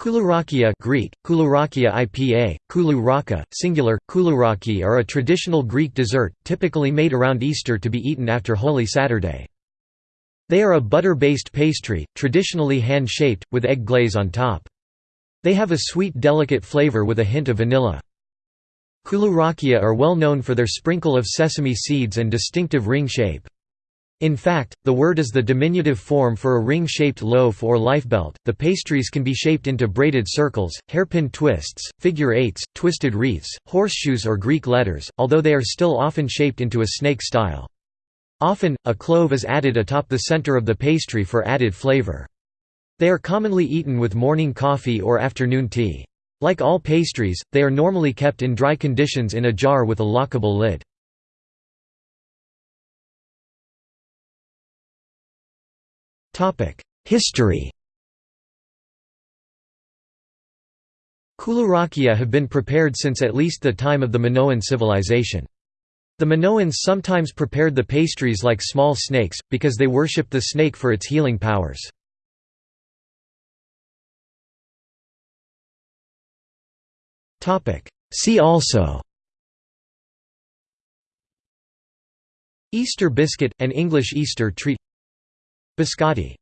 Koulourakia Greek, Koulourakia IPA, Koulou singular, Koulouraki are a traditional Greek dessert, typically made around Easter to be eaten after Holy Saturday. They are a butter-based pastry, traditionally hand-shaped, with egg glaze on top. They have a sweet delicate flavor with a hint of vanilla. Koulourakia are well known for their sprinkle of sesame seeds and distinctive ring shape. In fact, the word is the diminutive form for a ring-shaped loaf or lifebelt. The pastries can be shaped into braided circles, hairpin twists, figure eights, twisted wreaths, horseshoes or Greek letters, although they are still often shaped into a snake style. Often, a clove is added atop the center of the pastry for added flavor. They are commonly eaten with morning coffee or afternoon tea. Like all pastries, they are normally kept in dry conditions in a jar with a lockable lid. History Koulourakia have been prepared since at least the time of the Minoan civilization. The Minoans sometimes prepared the pastries like small snakes, because they worshipped the snake for its healing powers. See also Easter biscuit, an English Easter treat Biscotti